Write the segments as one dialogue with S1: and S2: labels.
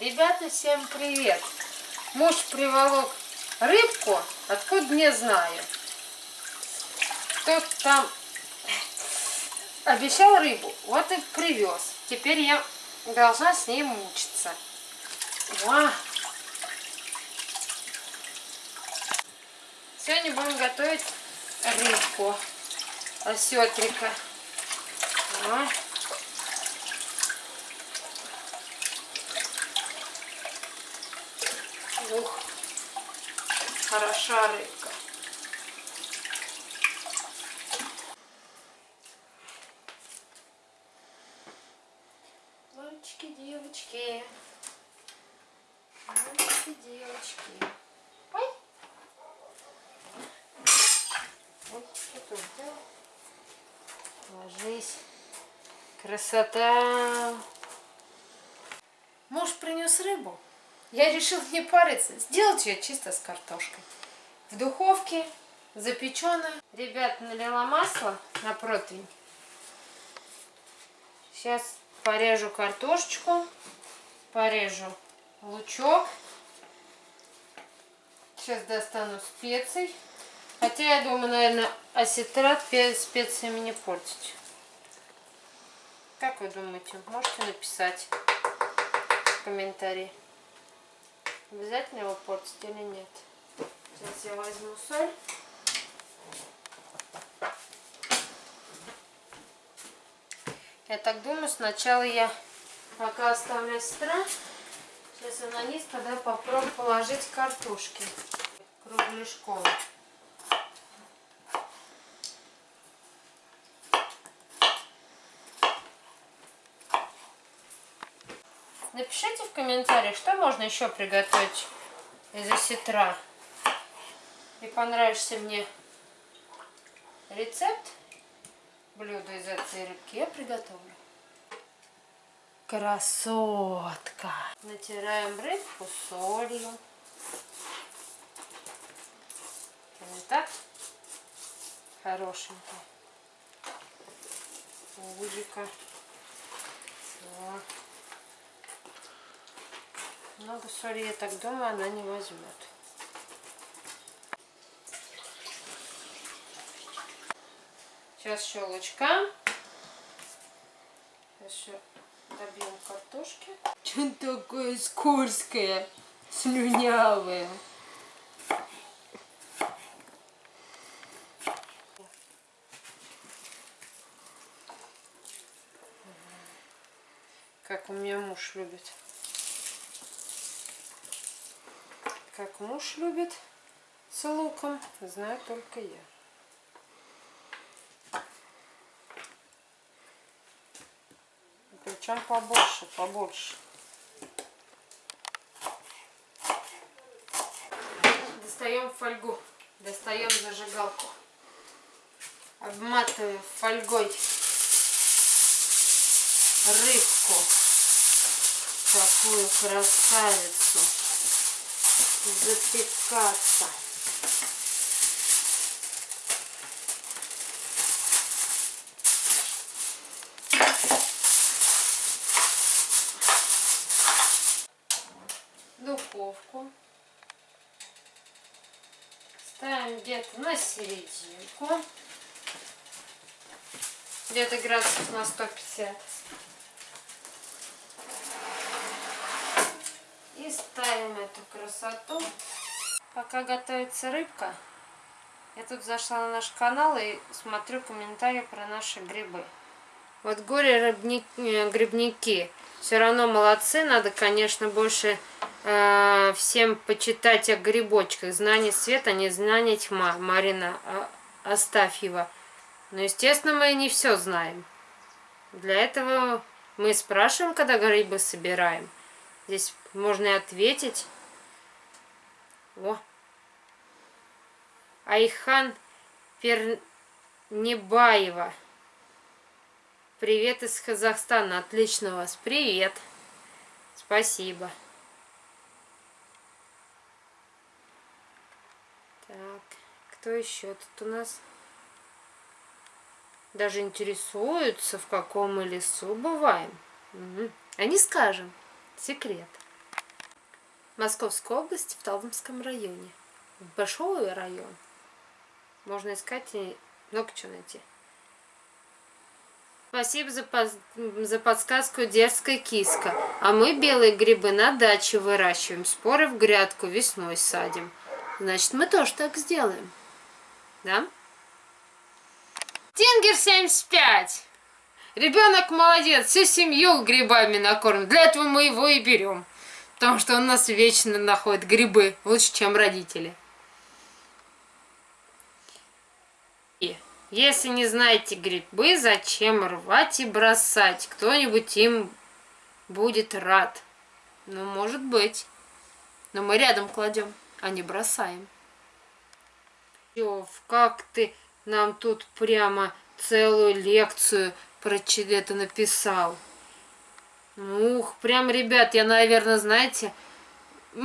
S1: Ребята, всем привет! Муж приволок рыбку, откуда не знаю. Кто там обещал рыбу, вот и привез. Теперь я должна с ней мучиться. О! Сегодня будем готовить рыбку осетрика. Ух, хороша рыбка. Мальчики, девочки. Мальчики, девочки. Ой. Ой, что тут сделал? Ложись. Красота. Муж принес рыбу. Я решил не париться, сделать ее чисто с картошкой. В духовке, запеченная. Ребят, налила масло на противень. Сейчас порежу картошечку, порежу лучок. Сейчас достану специй. Хотя я думаю, наверное, осетрат специями не портить. Как вы думаете? Можете написать в комментарии. Обязательно его портить или нет? Сейчас я возьму соль. Я так думаю, сначала я пока оставлю сестра. Сейчас я на низ тогда попробую положить картошки кругляшком. Напишите в комментариях, что можно еще приготовить из осетра. И понравишься мне рецепт блюда из этой рыбки, я приготовлю. Красотка! Натираем рыбку солью. Вот так хорошенько. Узика. Так. Много соли, я так думаю, она не возьмет. Сейчас щелочка. Сейчас еще добьем картошки. Что такое скользкое, слюнявое? Как у меня муж любит. Как муж любит с луком, знаю только я. Причем побольше, побольше. Достаем фольгу, достаем зажигалку. Обматываем фольгой рыбку. Такую красавицу запекаться. Духовку. Ставим где-то на серединку. Где-то градусов на 150. И ставим эту красоту. Пока готовится рыбка, я тут зашла на наш канал и смотрю комментарии про наши грибы. Вот горе-грибники э, все равно молодцы. Надо, конечно, больше э, всем почитать о грибочках. Знание света, не знание тьма. Марина Астафьева. Но, естественно, мы не все знаем. Для этого мы спрашиваем, когда грибы собираем. Здесь можно и ответить. О. Айхан Пернебаева. Привет из Казахстана. Отлично вас. Привет. Спасибо. Так, кто еще тут у нас? Даже интересуются, в каком мы лесу бываем. Угу. А не скажем. Секрет. Московская область в Талдомском районе. Большой район. Можно искать и много чего найти. Спасибо за, под... за подсказку дерзкая киска. А мы белые грибы на даче выращиваем. Споры в грядку весной садим. Значит, мы тоже так сделаем. Да? Тингер 75. Ребенок молодец, всю семью грибами накормим. Для этого мы его и берем. Потому что он нас вечно находит грибы. Лучше, чем родители. И если не знаете грибы, зачем рвать и бросать? Кто-нибудь им будет рад. Ну, может быть. Но мы рядом кладем, а не бросаем. Ёв, как ты нам тут прямо целую лекцию про это написал. Ух, прям, ребят, я, наверное, знаете,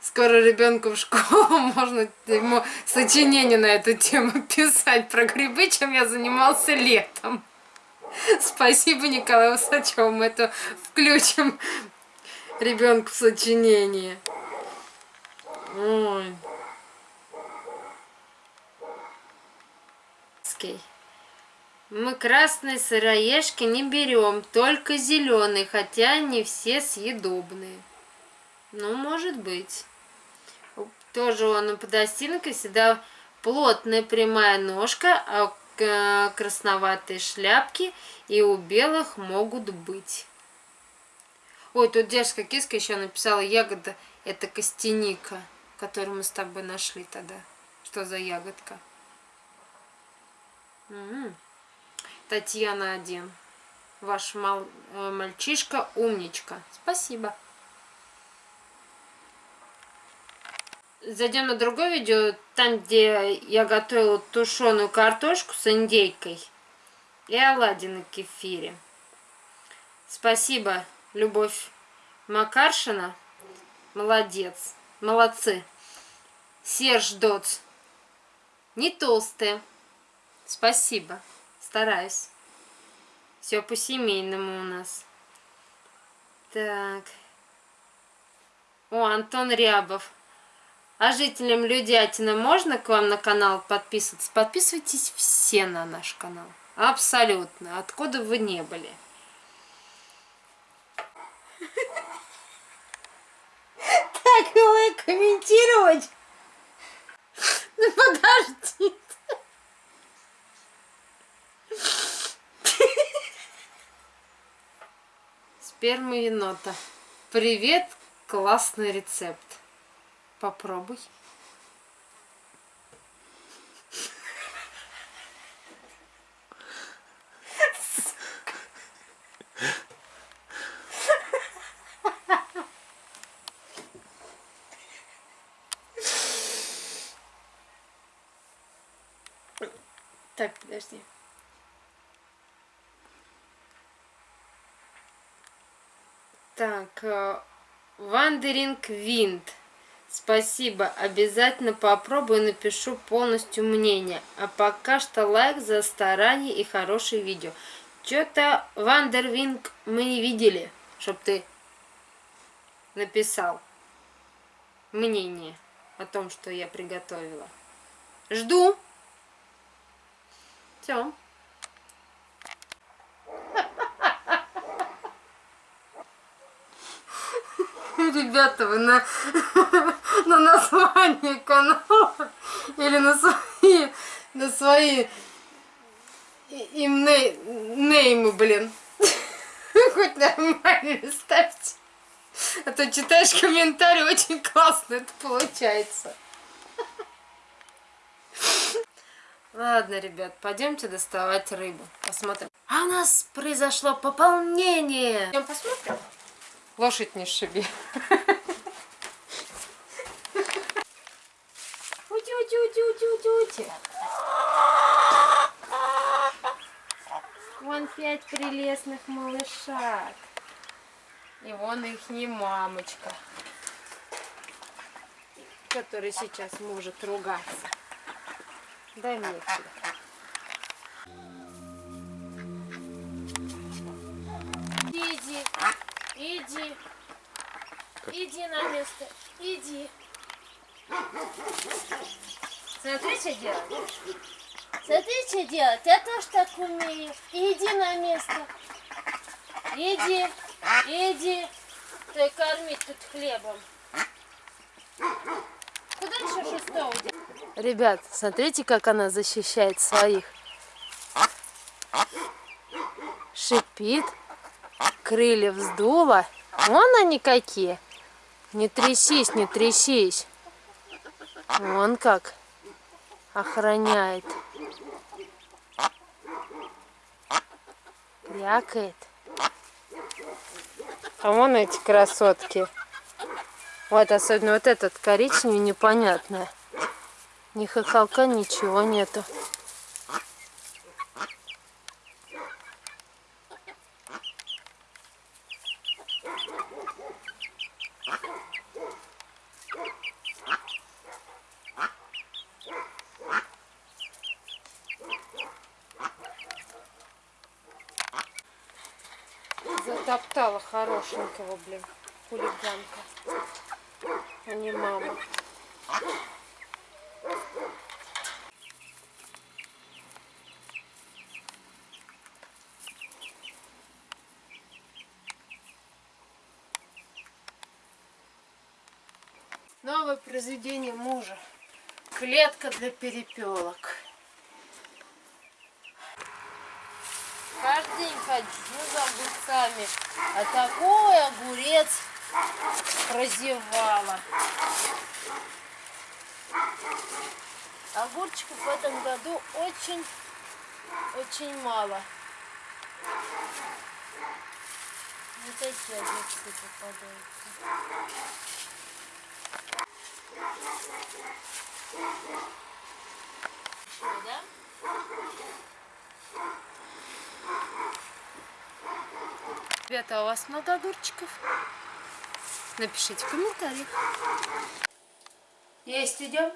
S1: скоро ребенку в школу можно ему сочинение на эту тему писать про грибы, чем я занимался летом. Спасибо Николаю Усачеву, мы это включим ребенку в сочинение. Ой. Мы красные сыроежки не берем, только зеленые, хотя они все съедобные. Ну, может быть. Тоже он у подостилка всегда плотная прямая ножка, а э, красноватые шляпки и у белых могут быть. Ой, тут девушка киска еще написала ягода, это костяника, которую мы с тобой нашли тогда. Что за ягодка? Угу. Татьяна 1. Ваш мал, э, мальчишка умничка. Спасибо. Зайдем на другое видео, там, где я готовила тушеную картошку с индейкой и оладьи на кефире. Спасибо, Любовь Макаршина. Молодец. Молодцы. Серж Доц. Не толстые. Спасибо. Стараюсь. Все по-семейному у нас. Так. О, Антон Рябов. А жителям Людятина можно к вам на канал подписываться? Подписывайтесь все на наш канал. Абсолютно. Откуда вы не были. Так его комментировать? Ну подожди. Сперма енота. Привет, классный рецепт. Попробуй. Так, подожди. Так, Wandering Wind. Спасибо. Обязательно попробую напишу полностью мнение. А пока что лайк за старание и хорошее видео. Что-то Wandering мы не видели, чтоб ты написал мнение о том, что я приготовила. Жду. Все. Ребята, вы на, на название канала или на свои, на свои им неймы, блин. Хоть нормально ставьте. А то читаешь комментарий, очень классно это получается. Ладно, ребят, пойдемте доставать рыбу. Посмотрим. А у нас произошло пополнение. Пойдем посмотрим. Лошадь не шиби. Ути-ути-ути-ути-ути-ути. Вон пять прелестных малышак. И вон их не мамочка. который сейчас может ругаться. Дай мне телефон. Иди, иди, иди на место, иди. Смотри, что делать. Смотри, что делать. Я тоже так умею. Иди на место. Иди, иди. Ты кормить тут хлебом. Куда еще шестого делать? Ребят, смотрите, как она защищает своих. Шипит. Крылья вздула. Вон они какие. Не трясись, не трясись. Вон как охраняет. Крякает. А вон эти красотки. Вот особенно вот этот коричневый непонятное. Ни хохолка, ничего нету. Затоптала хорошенького, блин, хулиганка. А не мама. Новое произведение мужа. Клетка для перепелок. Каждый день хожу за огурцами, а такой огурец прозевала. Огурчиков в этом году очень, очень мало. Вот такие огурцы попадаются. Что, да? Ребята, а у вас много огурчиков? Напишите в комментариях. Есть идем?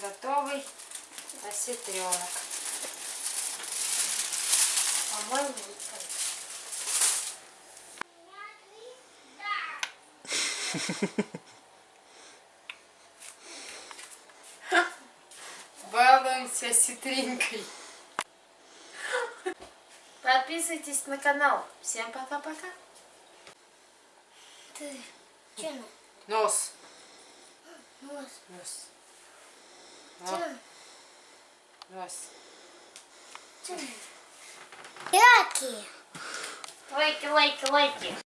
S1: Готовый осетренок. По-моему, Балуемся ситринкой. Подписывайтесь на канал. Всем пока-пока.
S2: Ты чем?
S1: Нос.
S2: Нос.
S1: Нос.
S2: Чем?
S1: Нос.
S2: Чем? Яки.
S1: Лайки, лайки, лайки.